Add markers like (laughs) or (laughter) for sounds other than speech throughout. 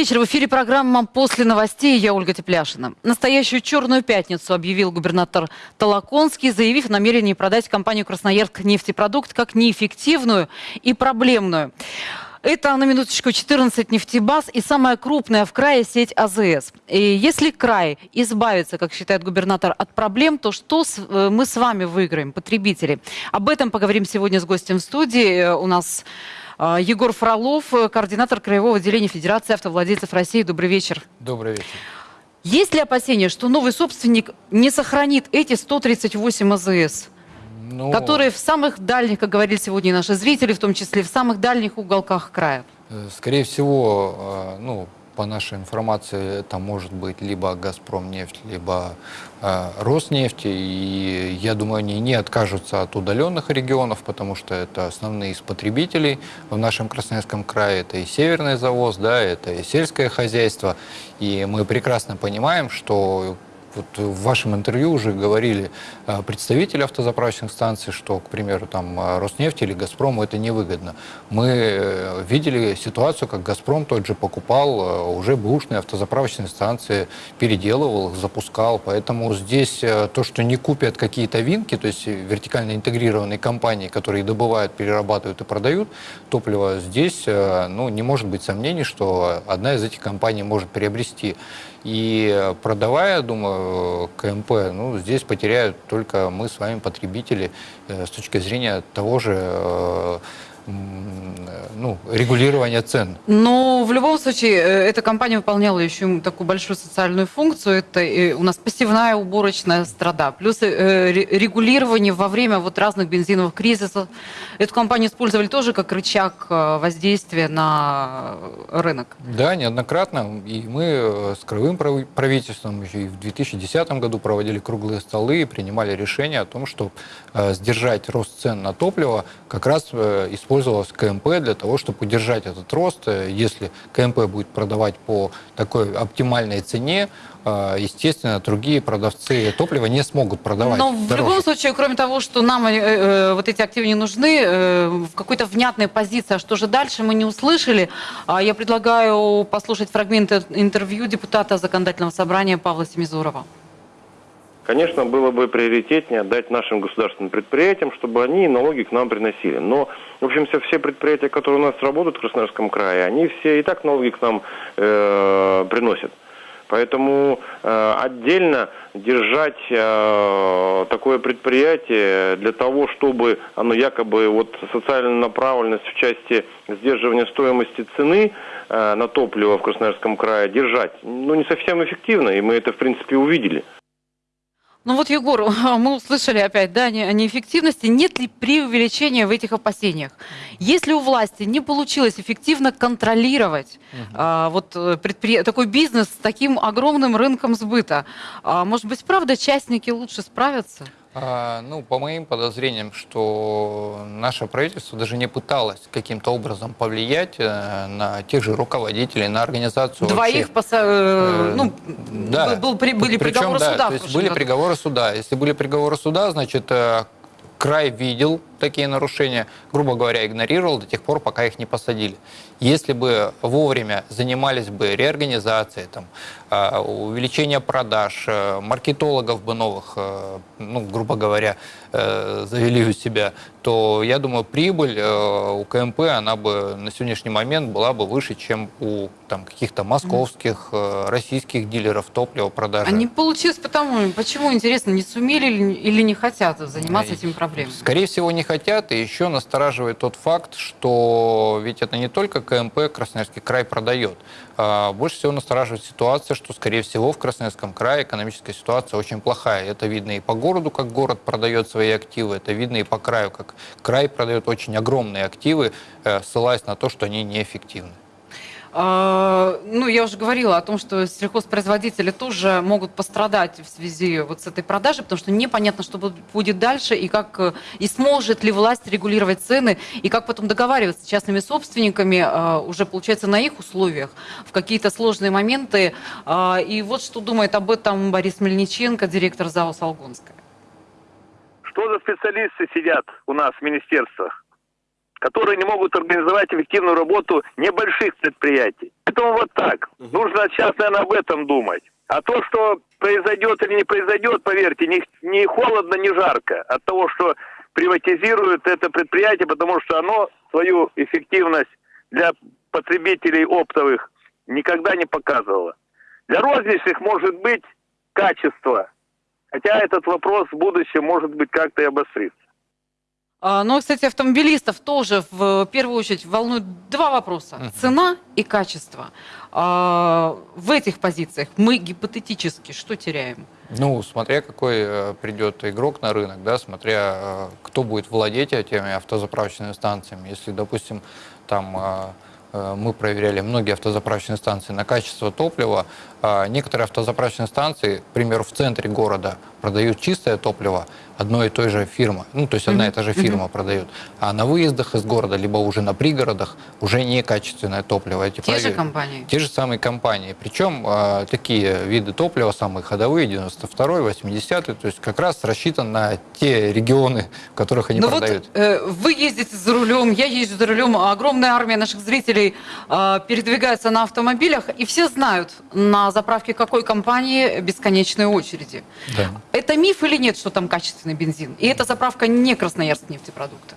вечер. В эфире программа «После новостей». Я Ольга Тепляшина. Настоящую черную пятницу объявил губернатор Толоконский, заявив о намерении продать компанию «Красноярск нефтепродукт» как неэффективную и проблемную. Это, на минуточку, 14 нефтебаз и самая крупная в крае сеть АЗС. И если край избавится, как считает губернатор, от проблем, то что с, э, мы с вами выиграем, потребители? Об этом поговорим сегодня с гостем в студии. Э, у нас Егор Фролов, координатор Краевого отделения Федерации автовладельцев России. Добрый вечер. Добрый вечер. Есть ли опасения, что новый собственник не сохранит эти 138 АЗС? ну... которые в самых дальних, как говорили сегодня наши зрители, в том числе в самых дальних уголках края? Э, скорее всего, э, ну, по нашей информации, это может быть либо «Газпром нефть», либо э, «Роснефть». И я думаю, они не откажутся от удаленных регионов, потому что это основные из потребителей в нашем Красноярском крае. Это и северный завоз, да, это и сельское хозяйство. И мы прекрасно понимаем, что вот в вашем интервью уже говорили э, представители автозаправочных станций, что, к примеру, там э, Роснефть или Газпрому это невыгодно. Мы э, видели ситуацию, как Газпром тот же покупал уже бэушные автозаправочные станции, переделывал запускал. Поэтому здесь то, что не купят какие-то винки, то есть вертикально интегрированные компании, которые добывают, перерабатывают и продают топливо, здесь ну, не может быть сомнений, что одна из этих компаний может приобрести и продавая, думаю, КМП, ну, здесь потеряют только мы с вами, потребители, э, с точки зрения того же э, ну, регулирования цен. Но в любом случае э, эта компания выполняла еще такую большую социальную функцию. Это э, у нас пассивная уборочная страда. Плюс э, регулирование во время вот разных бензиновых кризисов. Эту компанию использовали тоже как рычаг воздействия на рынок. Да, неоднократно. И мы с краевым правительством еще и в 2010 году проводили круглые столы и принимали решение о том, чтобы сдержать рост цен на топливо как раз использовать использовалась КМП для того, чтобы удержать этот рост. Если КМП будет продавать по такой оптимальной цене, э, естественно, другие продавцы топлива не смогут продавать Но в дороже. любом случае, кроме того, что нам э, э, вот эти активы не нужны, э, в какой-то внятной позиции, а что же дальше, мы не услышали. А я предлагаю послушать фрагмент интервью депутата законодательного собрания Павла Семизурова. Конечно, было бы приоритетнее отдать нашим государственным предприятиям, чтобы они налоги к нам приносили. Но, в общем, все предприятия, которые у нас работают в Красноярском крае, они все и так налоги к нам э, приносят. Поэтому э, отдельно держать э, такое предприятие для того, чтобы оно якобы вот социальная направленность в части сдерживания стоимости цены э, на топливо в Красноярском крае держать, ну не совсем эффективно, и мы это в принципе увидели. Ну вот, Егор, (laughs) мы услышали опять, да, о неэффективности. Нет ли преувеличения в этих опасениях? Если у власти не получилось эффективно контролировать угу. а, вот э, предпри... такой бизнес с таким огромным рынком сбыта, а, может быть, правда, частники лучше справятся? А, ну, по моим подозрениям, что наше правительство даже не пыталось каким-то образом повлиять э, на тех же руководителей, на организацию Двоих, поса... Э, ну, да. был, были Причем, приговоры да, суда. То есть были году. приговоры суда. Если были приговоры суда, значит, э, край видел такие нарушения, грубо говоря, игнорировал до тех пор, пока их не посадили. Если бы вовремя занимались бы реорганизацией, там, а, увеличение продаж, э, маркетологов бы новых, э, ну, грубо говоря, э, завели у себя, то, я думаю, прибыль у КМП, она бы на сегодняшний момент была бы выше, чем у там, каких-то московских, российских дилеров топлива продажи. А не получилось потому, почему, интересно, не сумели или не хотят заниматься этими проблемами? Скорее всего, не хотят, и еще настораживает тот факт, что ведь это не только КМП Красноярский край продает. А больше всего настораживает ситуация, что, скорее всего, в Красноярском крае экономическая ситуация очень плохая. Это видно и по городу, как город продает свои активы, это видно и по краю, как край продает очень огромные активы, э, ссылаясь на то, что они неэффективны. А, ну, я уже говорила о том, что сельхозпроизводители тоже могут пострадать в связи вот с этой продажей, потому что непонятно, что будет дальше, и как и сможет ли власть регулировать цены, и как потом договариваться с частными собственниками а, уже, получается, на их условиях в какие-то сложные моменты. А, и вот что думает об этом Борис Мельниченко, директор ЗАО «Солгонская». Что за специалисты сидят у нас в министерствах? Которые не могут организовать эффективную работу небольших предприятий. Это Поэтому вот так. Нужно сейчас, наверное, об этом думать. А то, что произойдет или не произойдет, поверьте, не, не холодно, не жарко от того, что приватизируют это предприятие, потому что оно свою эффективность для потребителей оптовых никогда не показывало. Для розничных может быть качество, хотя этот вопрос в будущем может быть как-то и обострится. Но, кстати, автомобилистов тоже в первую очередь волнуют два вопроса. Цена и качество. А, В этих позициях мы гипотетически что теряем? Ну, смотря какой э, придет игрок на рынок, да, смотря э, кто будет владеть этими автозаправочными станциями. Если, допустим, там э, мы проверяли многие автозаправочные станции на качество топлива, некоторые автозаправочные станции, к примеру, в центре города продают чистое топливо одной и той же фирмы, ну, то есть одна и та же фирма продает, а на выездах из города, либо уже на пригородах уже некачественное топливо. Эти Те же провер- компании? те же самые компании. Причем э, такие виды топлива, самые ходовые, 92-й, 80-й, то есть как раз рассчитан на те регионы, в которых они Ну продают. вот э, вы ездите за рулем, я езжу за рулем, а огромная армия наших зрителей э, передвигается на автомобилях, и все знают, на заправке какой компании бесконечные очереди. Да. Это миф или нет, что там качественный бензин? И эта заправка не Красноярск нефтепродукты.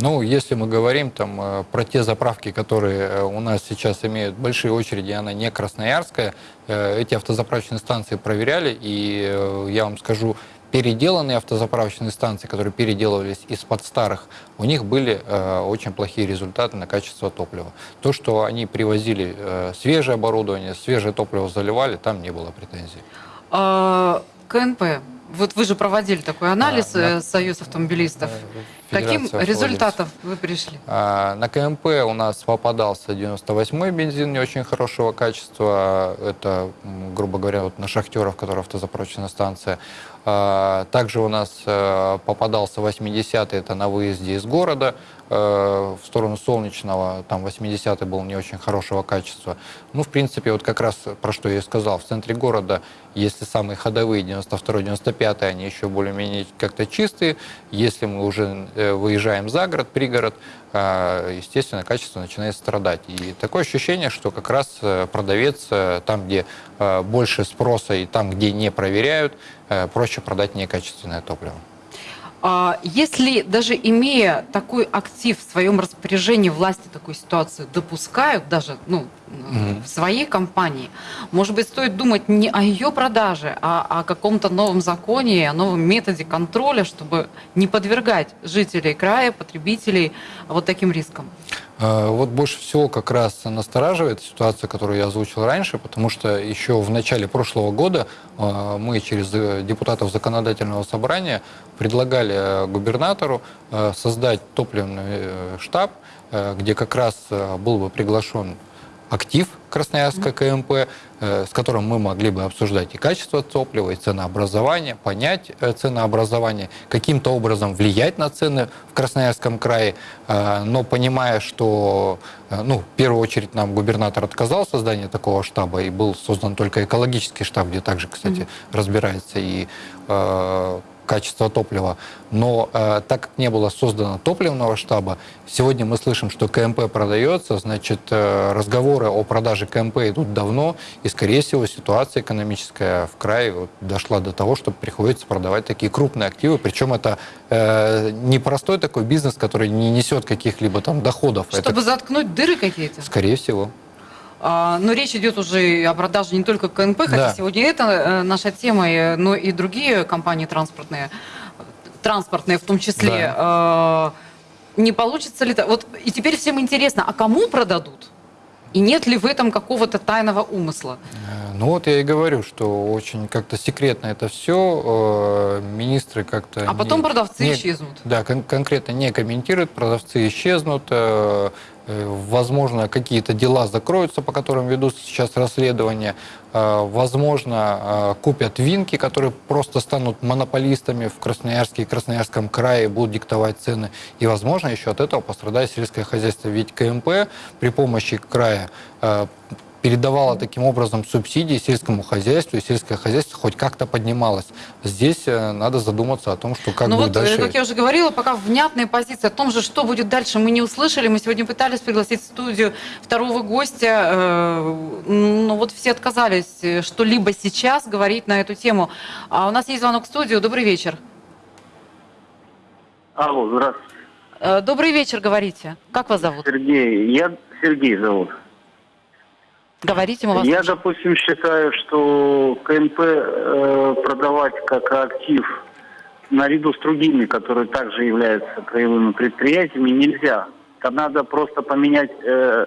Ну, если мы говорим там э, про те заправки, которые э, у нас сейчас имеют большие очереди, она не красноярская, э, эти автозаправочные станции проверяли, и я вам скажу, переделанные автозаправочные станции, которые переделывались из-под старых, у них были э, очень плохие результаты на качество топлива. То, что они привозили э, свежее оборудование, свежее топливо заливали, там не было претензий. А, КНП. Вот вы же проводили такой анализ, А, на- э, Союз автомобилистов. Каким результатом вы пришли? А, На КМП у нас попадался 98-й бензин не очень хорошего качества. Это, грубо говоря, вот на шахтеров, которые автозаправочная станция. А, Также у нас э, попадался 80-й, это на выезде из города э, в сторону Солнечного. Там 80-й был не очень хорошего качества. Ну, в принципе, вот как раз про что я и сказал. В центре города, если самые ходовые, 92-й, 95-й, они еще более-менее как-то чистые. Если мы уже э, выезжаем за город, пригород, естественно, качество начинает страдать. И такое ощущение, что как раз продавец там, где больше спроса и там, где не проверяют, проще продать некачественное топливо. А Если даже имея такой актив в своем распоряжении, власти такую ситуацию допускают даже ну, Мгм. в своей компании, может быть, стоит думать не о ее продаже, а о каком-то новом законе, о новом методе контроля, чтобы не подвергать жителей края, потребителей вот таким рискам. Э, Вот больше всего как раз настораживает ситуация, которую я озвучил раньше, потому что еще в начале прошлого года э, мы через э, депутатов законодательного собрания предлагали э, губернатору э, создать топливный штаб, где как раз был бы приглашен актив Красноярска КМП, э, с которым мы могли бы обсуждать и качество топлива, и ценообразование, понять э, ценообразование, каким-то образом влиять на цены в Красноярском крае, э, но понимая, что, ну, в первую очередь нам губернатор отказал в создании такого штаба, и был создан только экологический штаб, где также, кстати, разбирается и качество топлива. Но э, так как не было создано топливного штаба, сегодня мы слышим, что КМП продается, значит, э, разговоры о продаже КМП идут давно, и, скорее всего, ситуация экономическая в крае вот дошла до того, что приходится продавать такие крупные активы, причем это э, не простой такой бизнес, который не несет каких-либо там доходов. Чтобы это, заткнуть дыры какие-то. скорее всего. А, Но речь идет уже о продаже не только КНП, хотя Да. сегодня это э, наша тема, э, но и другие компании транспортные, транспортные в том числе. Э, Не получится ли это? Вот и теперь всем интересно, а кому продадут? И нет ли в этом какого-то тайного умысла? Э, Ну вот я и говорю, что очень как-то секретно это все. Министры как-то... А потом не- продавцы не- исчезнут. Да, кон- конкретно не комментируют, продавцы исчезнут. Э, Возможно, какие-то дела закроются, по которым ведутся сейчас расследования. Э, Возможно, э, купят винки, которые просто станут монополистами в Красноярске и Красноярском крае, будут диктовать цены. И, возможно, еще от этого пострадает сельское хозяйство. Ведь КМП при помощи края передавала таким образом субсидии сельскому хозяйству, и сельское хозяйство хоть как-то поднималось. Здесь э, надо задуматься о том, что как ну будет вот, э, дальше. как я уже говорила, пока внятные позиции о том же, что будет дальше, мы не услышали. Мы сегодня пытались пригласить в студию второго гостя, э, но вот все отказались что-либо сейчас говорить на эту тему. А у нас есть звонок в студию. Добрый вечер. Алло, здравствуйте, Добрый вечер, говорите. Как вас зовут? Сергей. Я Сергей зовут. Говорите, мы вас Я, допустим, считаю, что КНП э, продавать как актив наряду с другими, которые также являются краевыми предприятиями, нельзя. Там надо просто поменять э,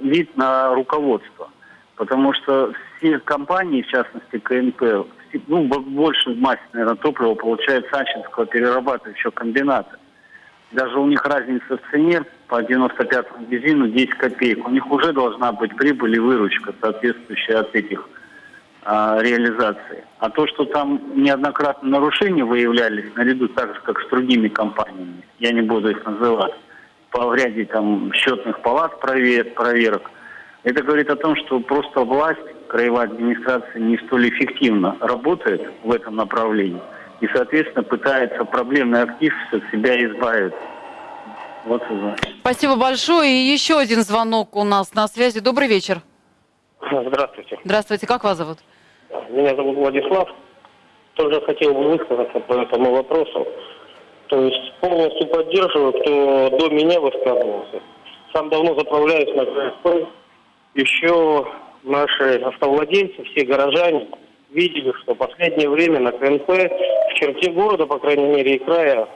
вид на руководство. Потому что все компании, в частности КНП, ну, бо- больше массе, наверное, топлива получает Санчинского перерабатывающего комбината. Даже у них разница в цене по 95-му бензину 10 копеек. У них уже должна быть прибыль и выручка, соответствующая от этих а, реализаций. А то, что там неоднократно нарушения выявлялись, наряду так же, как с другими компаниями, я не буду их называть, по ряде там счетных палат прове- проверок, это говорит о том, что просто власть, краевая администрация не столь эффективно работает в этом направлении и, соответственно, пытается проблемный актив от себя избавить. Вот и за. Спасибо большое. И еще один звонок у нас на связи. Добрый вечер. Здравствуйте. Здравствуйте, как вас зовут? Меня зовут Владислав. Тоже хотел бы высказаться по этому вопросу. То есть полностью поддерживаю, кто до меня высказывался. Сам давно заправляюсь на КСП. Еще наши автовладельцы, все горожане видели, что в последнее время на КНП в черте города, по крайней мере, и края,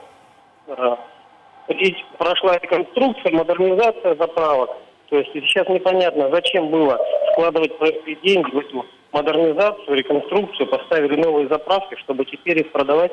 и прошла реконструкция, модернизация заправок. То есть сейчас непонятно, зачем было вкладывать простые деньги в эту модернизацию, реконструкцию, поставили новые заправки, чтобы теперь их продавать.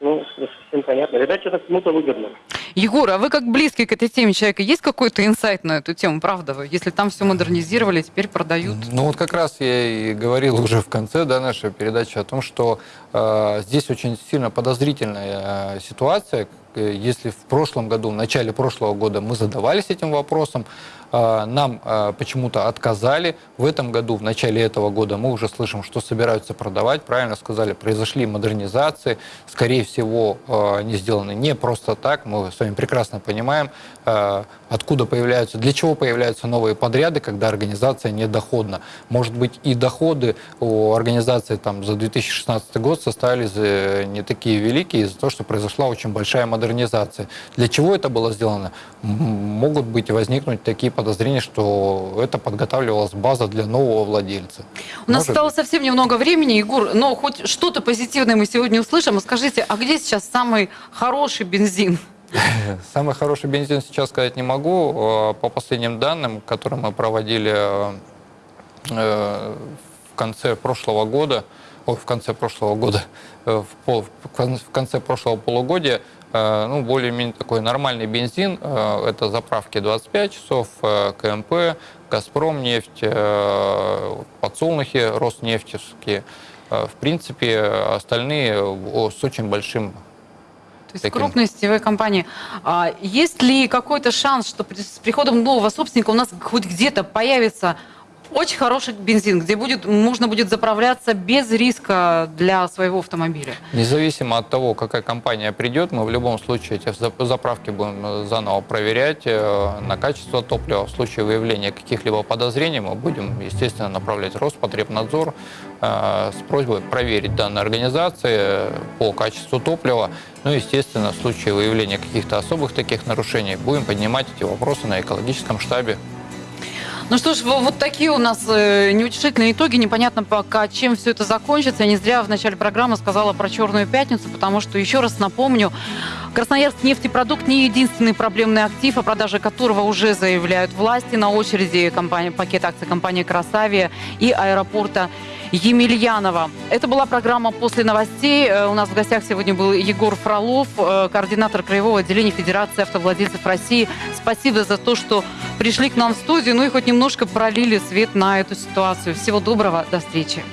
Ну, не совсем понятно. Видать, это кому-то выгодно. Егор, а вы как близкий к этой теме человека, есть какой-то инсайт на эту тему, правда? Если там все модернизировали, теперь продают. Ну вот как раз я и говорил уже в конце да, нашей передачи о том, что э, здесь очень сильно подозрительная э, ситуация. Э, Если в прошлом году, в начале прошлого года мы задавались этим вопросом, э, нам э, почему-то отказали. В этом году, в начале этого года мы уже слышим, что собираются продавать. Правильно сказали, произошли модернизации. Скорее всего, они сделаны не просто так. Мы вами прекрасно понимаем, э, откуда появляются, для чего появляются новые подряды, когда организация недоходна. Может быть, и доходы у организации там, за 2016 год составили за- не такие великие из-за того, что произошла очень большая модернизация. Для чего это было сделано? Могут быть возникнуть такие подозрения, что это подготавливалась база для нового владельца. У нас Может осталось совсем немного времени, Егор, но хоть что-то позитивное мы сегодня услышим. Скажите, а где сейчас самый хороший бензин? (laughs) Самый хороший бензин сейчас сказать не могу. Э, По последним данным, которые мы проводили э, в конце прошлого года, в конце прошлого года, э, в, в кон- в конце прошлого полугодия, ну, более-менее такой нормальный бензин, это заправки 25 часов, КМП, Газпром нефть, подсолнухи, Роснефтевские. В принципе, остальные с очень большим То есть Таким. крупные сетевые компании. А есть ли какой-то шанс, что при- с приходом нового собственника у нас хоть где-то появится очень хороший бензин, где будет, можно будет заправляться без риска для своего автомобиля? Независимо от того, какая компания придет, мы в любом случае эти зап- заправки будем э, заново проверять э, на качество топлива. В случае выявления каких-либо подозрений мы будем, естественно, направлять Роспотребнадзор э, с просьбой проверить данные организации по качеству топлива. Ну, естественно, в случае выявления каких-то особых таких нарушений будем поднимать эти вопросы на экологическом штабе. Ну что ж, во- вот такие у нас э, неутешительные итоги. Непонятно пока, чем все это закончится. Я не зря в начале программы сказала про Черную пятницу, потому что, еще раз напомню, Красноярск нефтепродукт не единственный проблемный актив, о продаже которого уже заявляют власти. На очереди компания, пакет акций компании «Красавия» и аэропорта Емельянова. Это была программа «После новостей». Э, У нас в гостях сегодня был Егор Фролов, э, координатор Краевого отделения Федерации автовладельцев России. Спасибо за то, что пришли к нам в студию, ну и хоть немножко пролили свет на эту ситуацию. Всего доброго, до встречи.